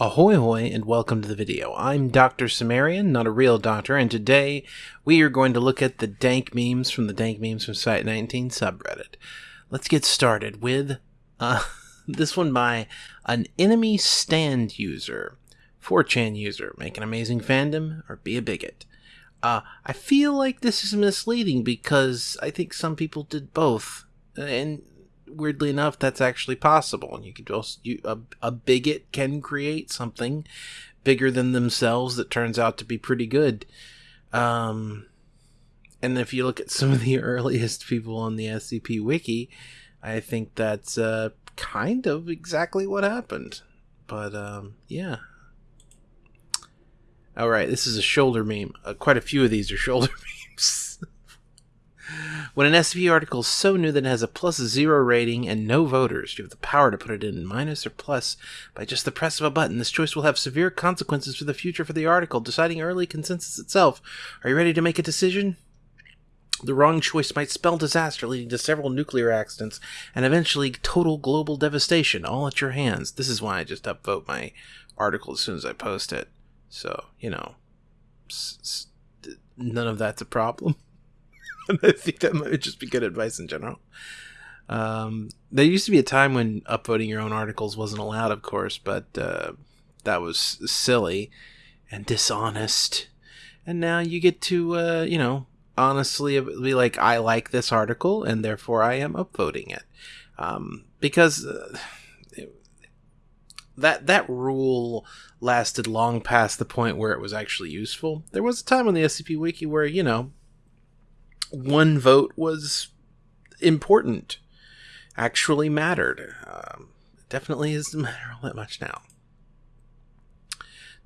Ahoy hoy and welcome to the video. I'm Dr. Sumerian, not a real doctor, and today we are going to look at the dank memes from the dank memes from Site 19 subreddit. Let's get started with uh, this one by an enemy stand user, 4chan user, make an amazing fandom or be a bigot. Uh, I feel like this is misleading because I think some people did both, and weirdly enough, that's actually possible. And you can also, you, a, a bigot can create something bigger than themselves that turns out to be pretty good. Um, and if you look at some of the earliest people on the SCP wiki, I think that's uh, kind of exactly what happened. But um, yeah. All right, this is a shoulder meme. Uh, quite a few of these are shoulder memes. When an SCP article is so new that it has a plus zero rating and no voters, you have the power to put it in minus or plus by just the press of a button. This choice will have severe consequences for the future for the article, deciding early consensus itself. Are you ready to make a decision? The wrong choice might spell disaster, leading to several nuclear accidents and eventually total global devastation, all at your hands. This is why I just upvote my article as soon as I post it. So, you know, none of that's a problem. I think that might just be good advice in general. Um, there used to be a time when upvoting your own articles wasn't allowed, of course, but uh, that was silly and dishonest. And now you get to, uh, you know, honestly be like, I like this article, and therefore I am upvoting it. Um, because uh, that that rule lasted long past the point where it was actually useful. There was a time on the SCP Wiki where, you know, one vote was important, actually mattered. Um, definitely doesn't matter all that much now.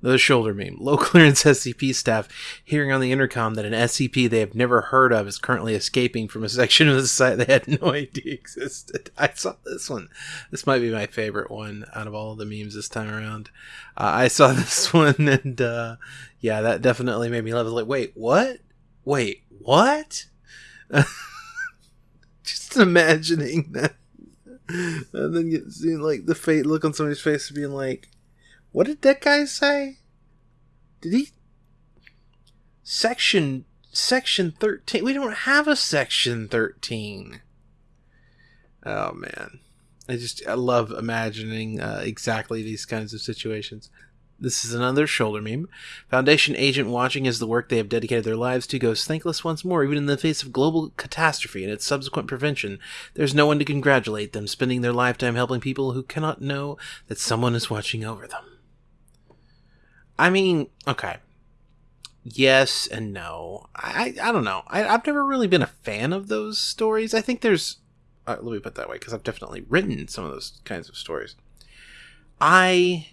The shoulder meme. Low clearance SCP staff hearing on the intercom that an SCP they have never heard of is currently escaping from a section of the site they had no idea existed. I saw this one. This might be my favorite one out of all the memes this time around. Uh, I saw this one, and uh, yeah, that definitely made me laugh. Like, wait, what? Wait, what? Just imagining that. And then you see like the fate look on somebody's face being like, what did that guy say? Did he section section 13 we don't have a section 13 oh man i just i love imagining uh, exactly these kinds of situations this is another shoulder meme. Foundation agent watching as the work they have dedicated their lives to goes thankless once more, even in the face of global catastrophe and its subsequent prevention. There's no one to congratulate them, spending their lifetime helping people who cannot know that someone is watching over them. I mean, okay. Yes and no. I I don't know. I, have never really been a fan of those stories. I think there's. Uh, let me put that way, because I've definitely written some of those kinds of stories. I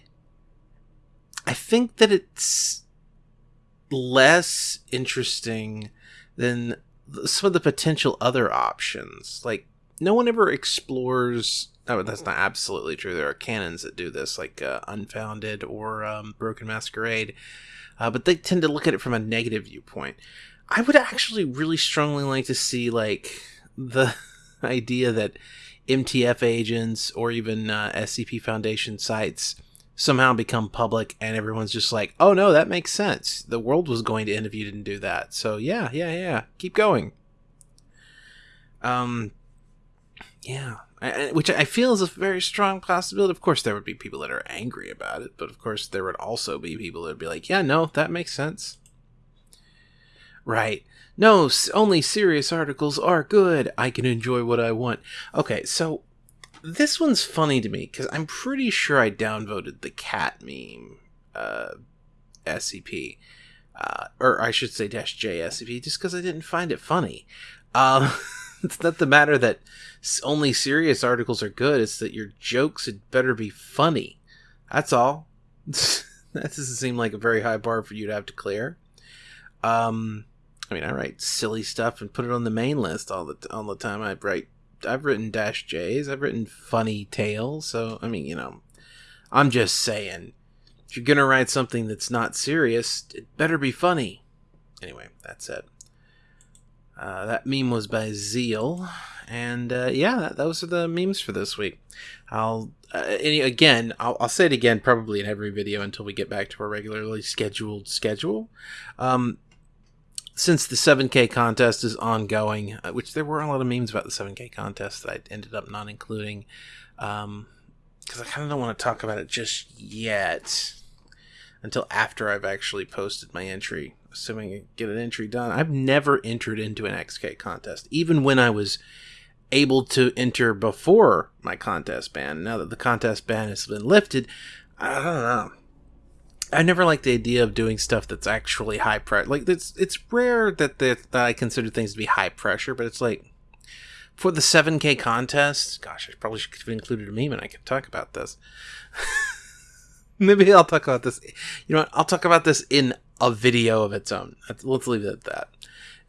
I think that it's less interesting than some of the potential other options. Like, no one ever explores. Oh, that's not absolutely true. There are canons that do this, like uh, Unfounded or um, Broken Masquerade, uh, but they tend to look at it from a negative viewpoint. I would actually really strongly like to see like the idea that MTF agents or even uh, SCP Foundation sites somehow become public and everyone's just like, oh no, that makes sense. The world was going to end if you didn't do that. So yeah, yeah, yeah. Keep going. Um, yeah. I, which I feel is a very strong possibility. Of course, there would be people that are angry about it, but of course, there would also be people that would be like, yeah, no, that makes sense. Right. No, only serious articles are good. I can enjoy what I want. Okay, so this one's funny to me because I'm pretty sure I downvoted the cat meme uh, SCP. Uh, or I should say dash J SCP, just because I didn't find it funny. Um, it's not the matter that only serious articles are good, it's that your jokes had better be funny. That's all. that doesn't seem like a very high bar for you to have to clear. Um, I mean, I write silly stuff and put it on the main list all the all the time. I write I've written dash J's. I've written funny tales. So I mean, you know, I'm just saying, if you're gonna write something that's not serious, it better be funny. Anyway, that's it. Uh, that meme was by Zeal, and uh, yeah, those are the memes for this week. I'll uh, again, I'll, I'll, say it again, probably in every video until we get back to our regularly scheduled schedule. Um, since the 7K contest is ongoing, uh, which there were a lot of memes about the 7K contest that I ended up not including, because um, I kind of don't want to talk about it just yet until after I've actually posted my entry, assuming I get an entry done. I've never entered into an XK contest, even when I was able to enter before my contest ban. Now that the contest ban has been lifted, I don't know. I never like the idea of doing stuff that's actually high pressure. Like it's it's rare that the, that I consider things to be high pressure, but it's like for the 7K contest. Gosh, I probably should have included a meme, and I can talk about this. Maybe I'll talk about this. You know what? I'll talk about this in a video of its own. Let's leave it at that.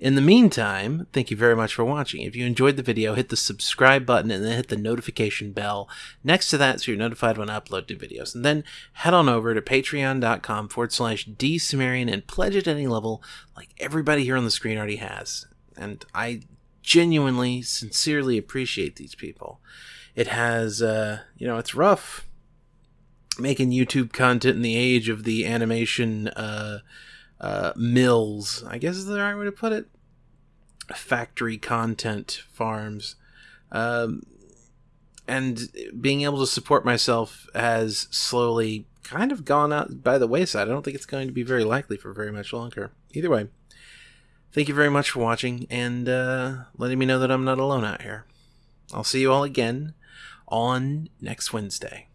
In the meantime, thank you very much for watching. If you enjoyed the video, hit the subscribe button and then hit the notification bell next to that so you're notified when I upload new videos. And then head on over to patreon.com forward slash dsumerian and pledge at any level like everybody here on the screen already has. And I genuinely, sincerely appreciate these people. It has, uh, you know, it's rough making YouTube content in the age of the animation, uh, uh, mills, I guess is the right way to put it. Factory content farms. Um, and being able to support myself has slowly kind of gone out by the wayside. I don't think it's going to be very likely for very much longer. Either way, thank you very much for watching and uh, letting me know that I'm not alone out here. I'll see you all again on next Wednesday.